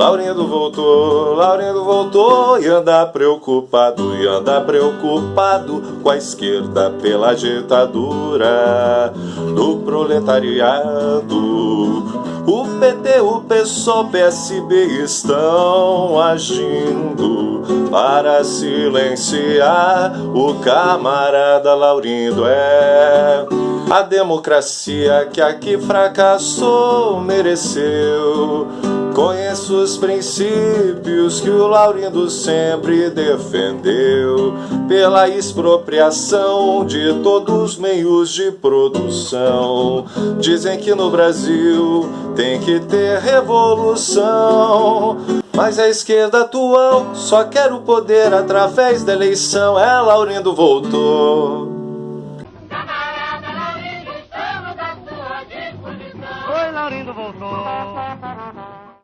Laurindo voltou, Laurindo voltou e anda preocupado, e anda preocupado com a esquerda pela ditadura do proletariado. O PT, o PSOL, PSB estão agindo para silenciar o camarada Laurindo. É a democracia que aqui fracassou mereceu Conheço os princípios que o Laurindo sempre defendeu pela expropriação de todos os meios de produção. Dizem que no Brasil tem que ter revolução. Mas a esquerda atual só quer o poder através da eleição. É, Laurindo voltou. Oi, Laurindo voltou.